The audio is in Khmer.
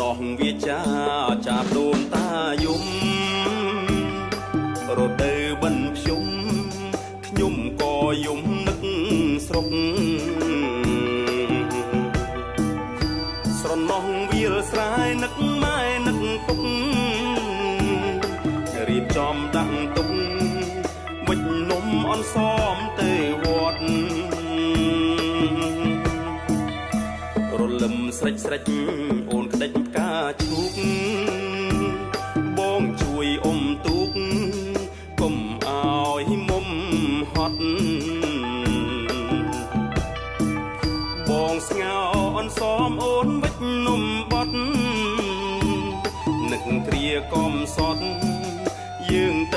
ណោះវាចាចាប់ដូនតាយំរដូវបិណ្ឌភ្ជុំខ្ញុំក៏យំនឹកស្រុកស្រណោះវាលស្រែនឹកម៉ែនឹកពុករៀបចំដាក់ទុកវិចនំអនស ស្រេចស្រេចអូនក្តិចផ្កាឈូកបងជួយអុំទូកកុំអោយមុំហត់បងស្ងោអនសមអូនវិចនំបត់នឹកគ្រាកំសត់